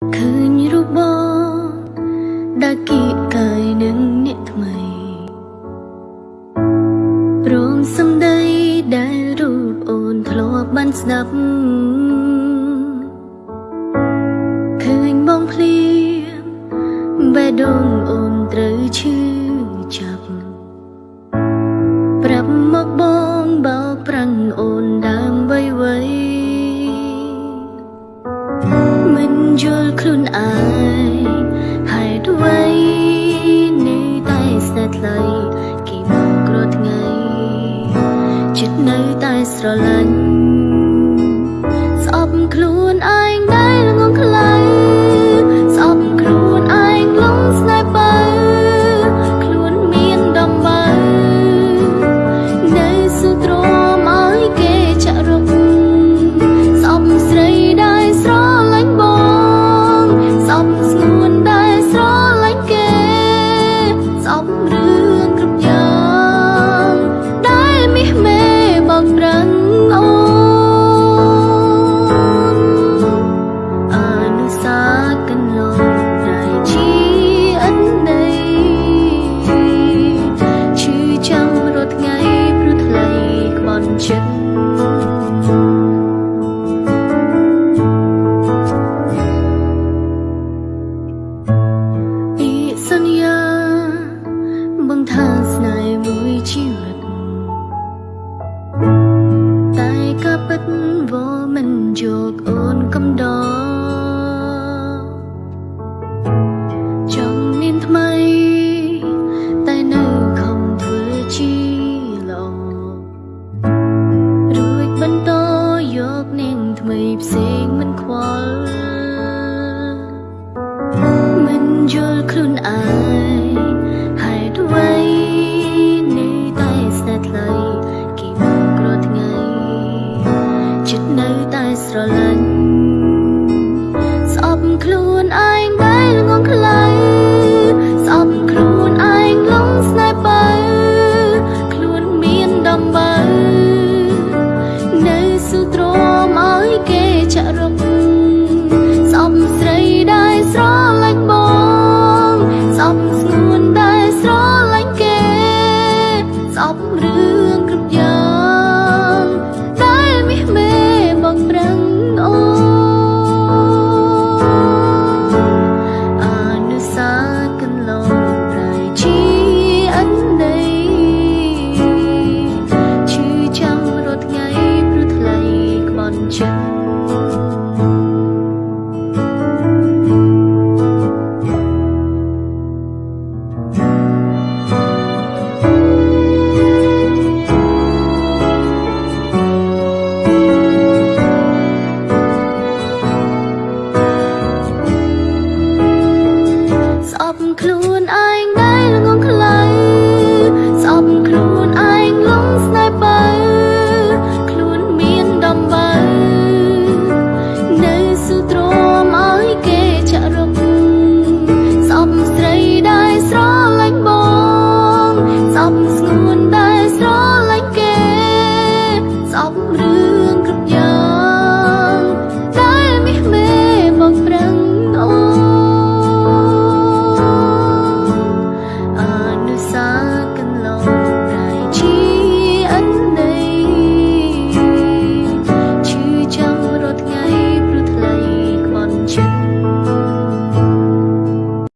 ឃើញរូបបងដែលគៀកកាយនឹងអ្នកថ្មីព្រមសំដីដែលរូបអូនធ្លាប់បានស្ដាប់ឃើញបងភ្លៀមបេះដូងអូនត្រូវឈឺចាប់ប្រាប់មកបង ល់ខ្លួនឯងហេតុអ្វីនៅតែស្នេហ៍ថ្លៃគេមកគ្រោះថ្ងៃចិត្តនៅតែស្រឡាញ់ ចិត្តពីសន្យាបងថាស្នេហ៍មួយជីវិតតែក៏ពិតវមិនយកអូនកំដរ វល់មិនយល់ខ្លួនឯងហេតុអ្វីនៅតែស្នេហ៍ថ្លៃគេមកគ្រោះថ្ងៃចិត្តនៅតែស្រឡាញ់ conclude